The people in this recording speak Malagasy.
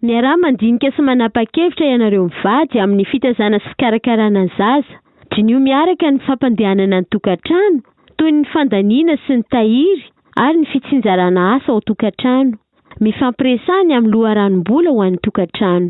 miarah mandinika sy manapa-kevitra ianareo mivady amin'ny fitazana sikarakarana zaza diny io miaraka ny fampandehanana ny tokantrano toyy ny fandaniana sy ny tahiry ary ny fitsinjarana asa ao tokantrano mifampiresany amin'ny loharanombola ho an'ny tokantrano